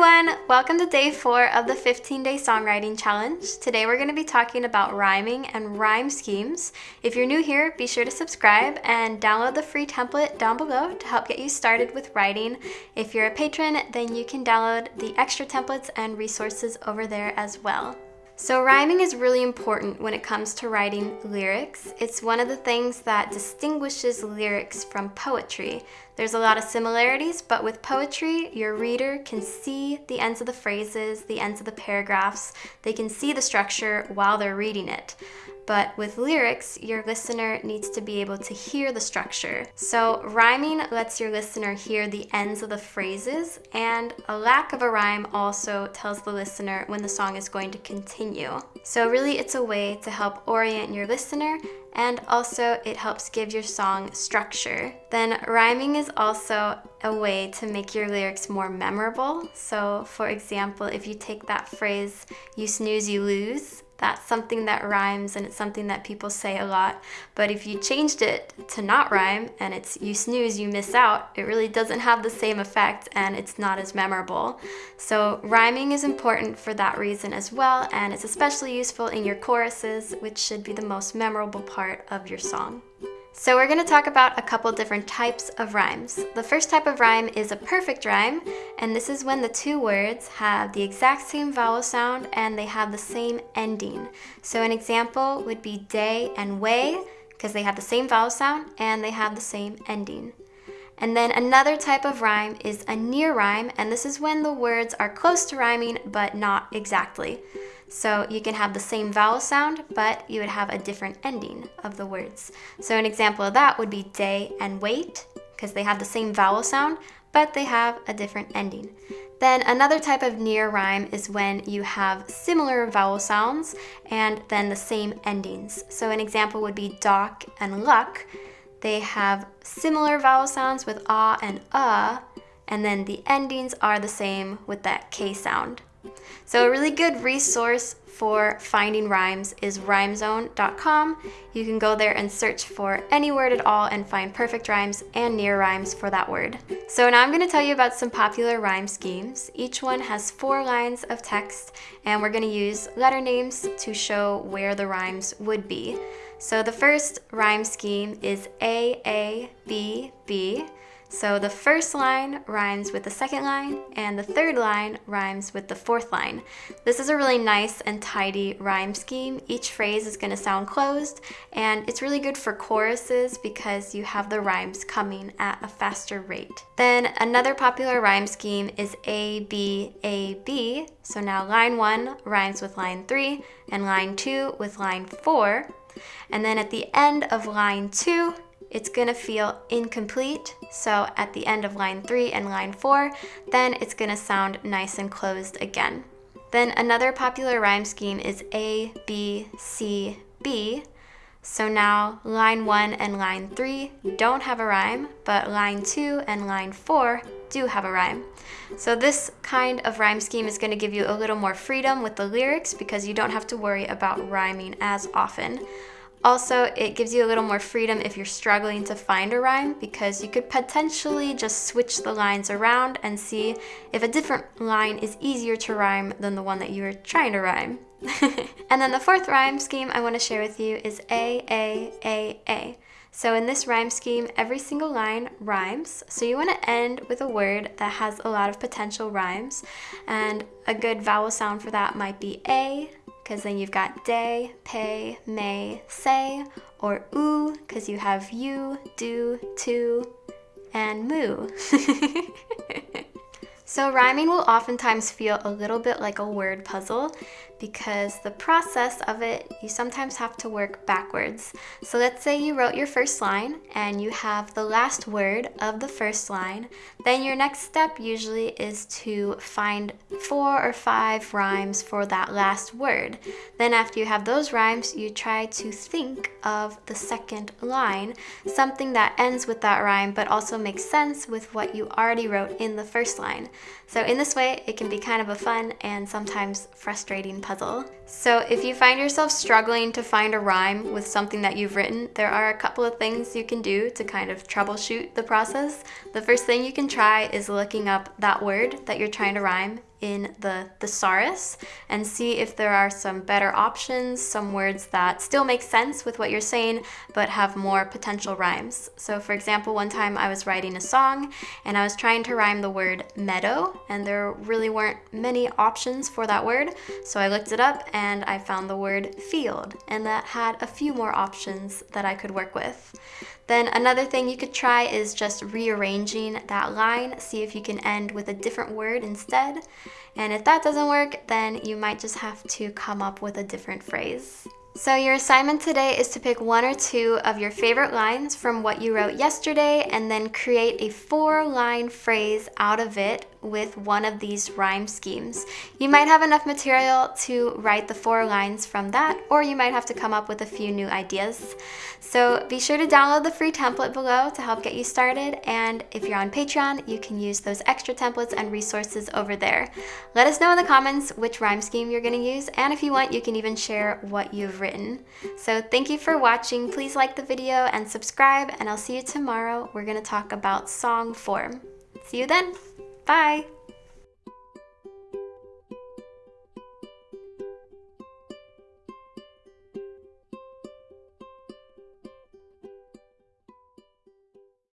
everyone! Welcome to day four of the 15 day songwriting challenge. Today we're going to be talking about rhyming and rhyme schemes. If you're new here, be sure to subscribe and download the free template down below to help get you started with writing. If you're a patron, then you can download the extra templates and resources over there as well. So rhyming is really important when it comes to writing lyrics. It's one of the things that distinguishes lyrics from poetry. There's a lot of similarities, but with poetry, your reader can see the ends of the phrases, the ends of the paragraphs. They can see the structure while they're reading it. But with lyrics, your listener needs to be able to hear the structure. So rhyming lets your listener hear the ends of the phrases, and a lack of a rhyme also tells the listener when the song is going to continue. So really it's a way to help orient your listener and also it helps give your song structure. Then rhyming is also a way to make your lyrics more memorable. So for example, if you take that phrase, you snooze, you lose, that's something that rhymes and it's something that people say a lot. But if you changed it to not rhyme and it's you snooze, you miss out, it really doesn't have the same effect and it's not as memorable. So rhyming is important for that reason as well and it's especially useful in your choruses, which should be the most memorable part of your song. So we're going to talk about a couple different types of rhymes. The first type of rhyme is a perfect rhyme, and this is when the two words have the exact same vowel sound and they have the same ending. So an example would be day and way, because they have the same vowel sound and they have the same ending. And then another type of rhyme is a near rhyme, and this is when the words are close to rhyming but not exactly. So you can have the same vowel sound, but you would have a different ending of the words. So an example of that would be day and wait, because they have the same vowel sound, but they have a different ending. Then another type of near rhyme is when you have similar vowel sounds and then the same endings. So an example would be dock and luck. They have similar vowel sounds with ah and uh, and then the endings are the same with that K sound. So a really good resource for finding rhymes is rhymezone.com. You can go there and search for any word at all and find perfect rhymes and near rhymes for that word. So now I'm going to tell you about some popular rhyme schemes. Each one has four lines of text and we're going to use letter names to show where the rhymes would be. So the first rhyme scheme is A, A, B, B. So the first line rhymes with the second line, and the third line rhymes with the fourth line. This is a really nice and tidy rhyme scheme. Each phrase is going to sound closed, and it's really good for choruses because you have the rhymes coming at a faster rate. Then another popular rhyme scheme is A, B, A, B. So now line 1 rhymes with line 3, and line 2 with line 4. And then at the end of line 2, it's gonna feel incomplete. So at the end of line three and line four, then it's gonna sound nice and closed again. Then another popular rhyme scheme is A, B, C, B. So now line one and line three don't have a rhyme, but line two and line four do have a rhyme. So this kind of rhyme scheme is going to give you a little more freedom with the lyrics because you don't have to worry about rhyming as often. Also, it gives you a little more freedom if you're struggling to find a rhyme because you could potentially just switch the lines around and see if a different line is easier to rhyme than the one that you were trying to rhyme. and then the fourth rhyme scheme I want to share with you is A, A, A, A. So in this rhyme scheme, every single line rhymes. So you want to end with a word that has a lot of potential rhymes. And a good vowel sound for that might be A, because then you've got day, pay, may, say, or oo, because you have you, do, to, and moo. so rhyming will oftentimes feel a little bit like a word puzzle because the process of it, you sometimes have to work backwards. So let's say you wrote your first line and you have the last word of the first line. Then your next step usually is to find four or five rhymes for that last word. Then after you have those rhymes, you try to think of the second line, something that ends with that rhyme but also makes sense with what you already wrote in the first line. So in this way, it can be kind of a fun and sometimes frustrating puzzle. So if you find yourself struggling to find a rhyme with something that you've written, there are a couple of things you can do to kind of troubleshoot the process. The first thing you can try is looking up that word that you're trying to rhyme in the thesaurus and see if there are some better options, some words that still make sense with what you're saying but have more potential rhymes. So for example, one time I was writing a song and I was trying to rhyme the word meadow and there really weren't many options for that word. So I looked it up and I found the word field and that had a few more options that I could work with. Then another thing you could try is just rearranging that line, see if you can end with a different word instead. And if that doesn't work, then you might just have to come up with a different phrase. So your assignment today is to pick one or two of your favorite lines from what you wrote yesterday and then create a four line phrase out of it with one of these rhyme schemes. You might have enough material to write the four lines from that, or you might have to come up with a few new ideas. So be sure to download the free template below to help get you started, and if you're on Patreon, you can use those extra templates and resources over there. Let us know in the comments which rhyme scheme you're going to use, and if you want, you can even share what you've written. So thank you for watching. Please like the video and subscribe, and I'll see you tomorrow. We're to talk about song form. See you then! Bye!